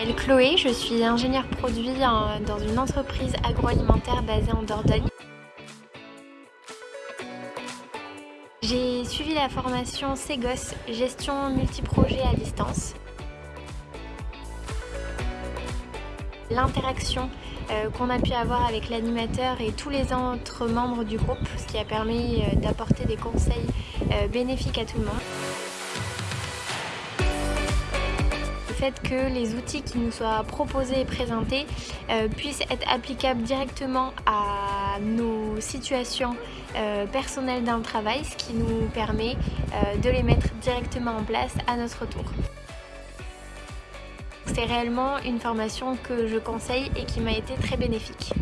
m'appelle Chloé, je suis ingénieure produit dans une entreprise agroalimentaire basée en Dordogne. J'ai suivi la formation CEGOS, gestion multiprojet à distance. L'interaction euh, qu'on a pu avoir avec l'animateur et tous les autres membres du groupe, ce qui a permis euh, d'apporter des conseils euh, bénéfiques à tout le monde. Que les outils qui nous soient proposés et présentés puissent être applicables directement à nos situations personnelles dans le travail, ce qui nous permet de les mettre directement en place à notre tour. C'est réellement une formation que je conseille et qui m'a été très bénéfique.